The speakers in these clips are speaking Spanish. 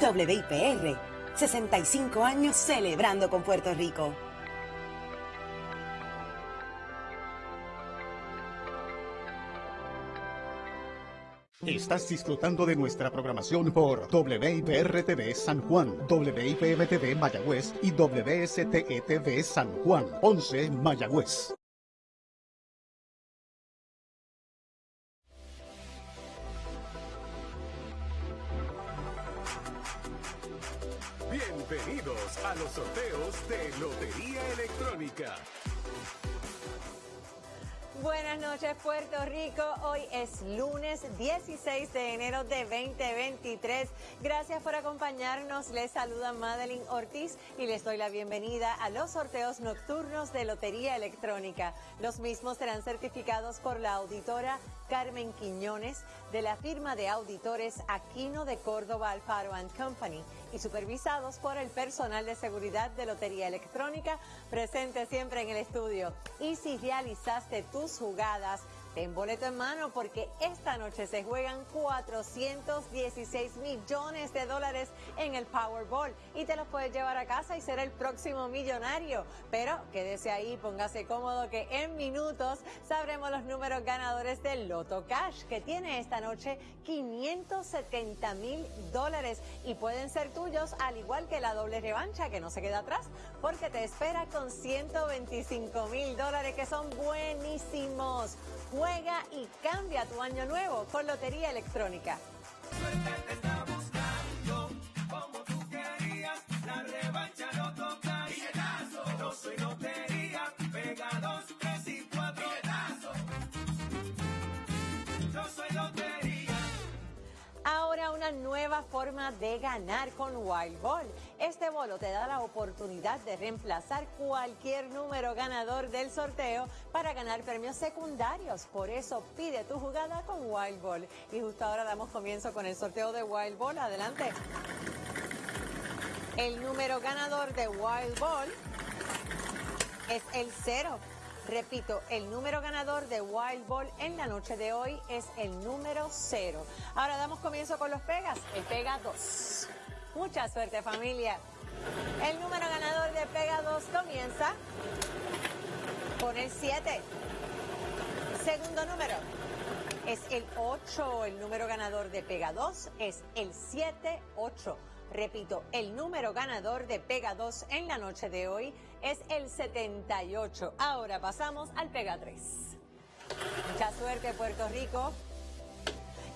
WIPR, 65 años celebrando con Puerto Rico. Estás disfrutando de nuestra programación por WIPR-TV San Juan, WIPM-TV Mayagüez y WSTE-TV San Juan, 11 Mayagüez. Bienvenidos a los sorteos de Lotería Electrónica. Buenas noches Puerto Rico, hoy es lunes 16 de enero de 2023. Gracias por acompañarnos, les saluda Madeline Ortiz y les doy la bienvenida a los sorteos nocturnos de Lotería Electrónica. Los mismos serán certificados por la auditora Carmen Quiñones de la firma de auditores Aquino de Córdoba Alfaro Company y supervisados por el personal de seguridad de Lotería Electrónica presente siempre en el estudio. Y si realizaste tus jugadas, ten boleto en mano porque esta noche se juegan 416 millones de dólares en el Powerball y te los puedes llevar a casa y ser el próximo millonario. Pero quédese ahí, póngase cómodo que en minutos sabremos los números ganadores del Loto Cash que tiene esta noche 570 mil dólares y pueden ser tuyos al igual que la doble revancha que no se queda atrás porque te espera con 125 mil dólares que son buenísimos. Juega y cambia tu año nuevo con Lotería Electrónica. Una nueva forma de ganar con Wild Ball. Este bolo te da la oportunidad de reemplazar cualquier número ganador del sorteo para ganar premios secundarios. Por eso pide tu jugada con Wild Ball. Y justo ahora damos comienzo con el sorteo de Wild Ball. Adelante. El número ganador de Wild Ball es el cero. Repito, el número ganador de Wild Ball en la noche de hoy es el número 0. Ahora damos comienzo con los pegas. El pega 2. Mucha suerte familia. El número ganador de pega 2 comienza con el 7. Segundo número es el 8. El número ganador de pega 2 es el 7-8. Repito, el número ganador de Pega 2 en la noche de hoy es el 78. Ahora pasamos al Pega 3. Mucha suerte, Puerto Rico.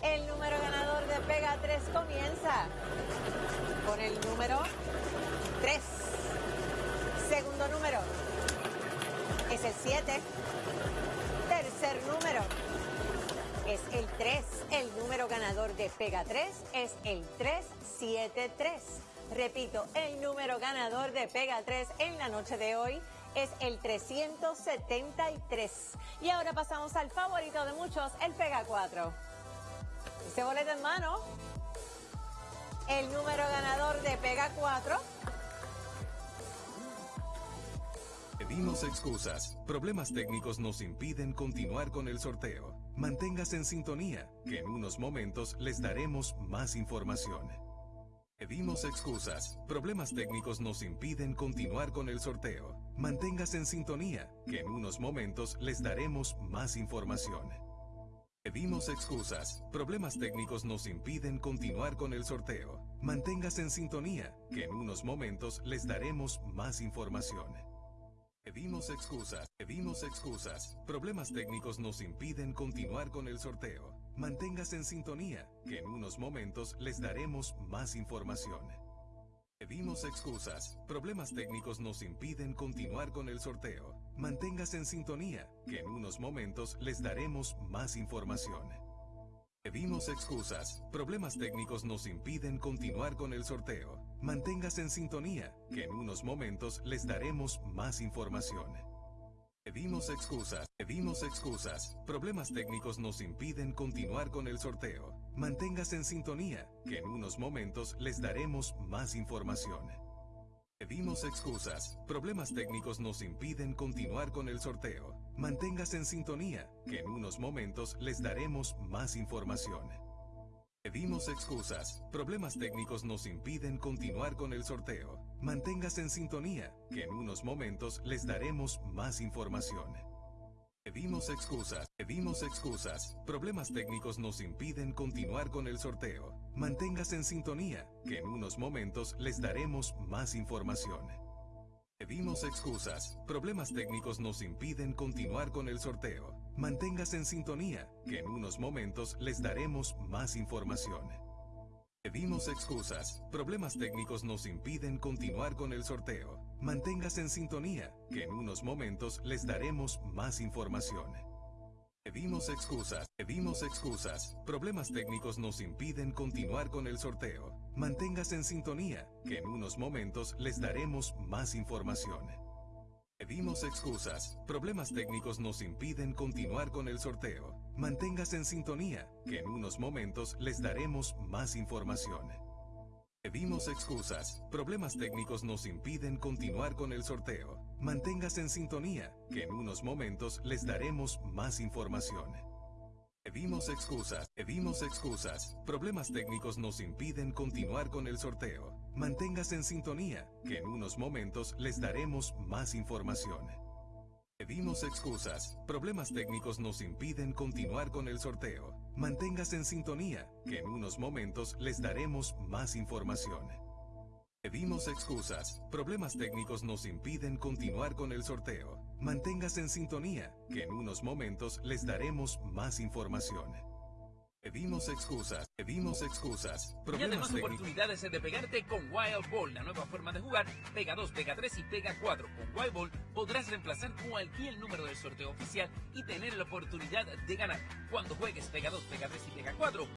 El número ganador de Pega 3 comienza con el número 3. Segundo número es el 7. Tercer número es el 3. El número ganador de Pega 3 es el 373. Repito, el número ganador de Pega 3 en la noche de hoy es el 373. Y ahora pasamos al favorito de muchos, el Pega 4. Ese boleto en mano. El número ganador de Pega 4 Pedimos excusas. Problemas técnicos nos impiden continuar con el sorteo. Manténgase en sintonía, que en unos momentos les daremos más información. Pedimos excusas. Problemas técnicos nos impiden continuar con el sorteo. Manténgase en sintonía, que en unos momentos les daremos más información. Pedimos excusas. Problemas técnicos nos impiden continuar con el sorteo. Manténgase en sintonía, que en unos momentos les daremos más información. Pedimos excusas, pedimos excusas. Problemas técnicos nos impiden continuar con el sorteo. Manténgase en sintonía, que en unos momentos les daremos más información. Pedimos excusas. Problemas técnicos nos impiden continuar con el sorteo. Manténgase en sintonía, que en unos momentos les daremos más información. Pedimos excusas. Problemas técnicos nos impiden continuar con el sorteo. Manténgase en sintonía, que en unos momentos les daremos más información. Pedimos excusas. Pedimos excusas. Problemas técnicos nos impiden continuar con el sorteo. Manténgase en sintonía, que en unos momentos les daremos más información. Pedimos excusas. Problemas técnicos nos impiden continuar con el sorteo. Manténgase en sintonía, que en unos momentos les daremos más información. Pedimos excusas. Problemas técnicos nos impiden continuar con el sorteo. Manténgase en sintonía, que en unos momentos les daremos más información. Pedimos excusas. Pedimos excusas. Problemas técnicos nos impiden continuar con el sorteo. Manténgase en sintonía, que en unos momentos les daremos más información. Pedimos excusas. Problemas técnicos nos impiden continuar con el sorteo. Manténgase en sintonía, que en unos momentos les daremos más información. Pedimos excusas. Problemas técnicos nos impiden continuar con el sorteo. Manténgase en sintonía, que en unos momentos les daremos más información. Pedimos excusas. Pedimos excusas. Problemas técnicos nos impiden continuar con el sorteo. Manténgase en sintonía, que en unos momentos les daremos más información. Pedimos excusas. Problemas técnicos nos impiden continuar con el sorteo. Manténgase en sintonía, que en unos momentos les daremos más información. Pedimos excusas. Problemas técnicos nos impiden continuar con el sorteo. Manténgase en sintonía, que en unos momentos les daremos más información. Pedimos excusas. Pedimos excusas. Problemas técnicos nos impiden continuar con el sorteo. Manténgase en sintonía, que en unos momentos les daremos más información. Pedimos excusas. Problemas técnicos nos impiden continuar con el sorteo. Manténgase en sintonía, que en unos momentos les daremos más información. Pedimos excusas. Problemas técnicos nos impiden continuar con el sorteo. Manténgase en sintonía, que en unos momentos les daremos más información. Pedimos excusas, pedimos excusas. Problemas además técnicos. oportunidades de pegarte con Wild Ball, la nueva forma de jugar. Pega 2, pega 3 y pega 4. Con Wild Ball podrás reemplazar cualquier número del sorteo oficial y tener la oportunidad de ganar. Cuando juegues pega 2, pega 3 y pega 4,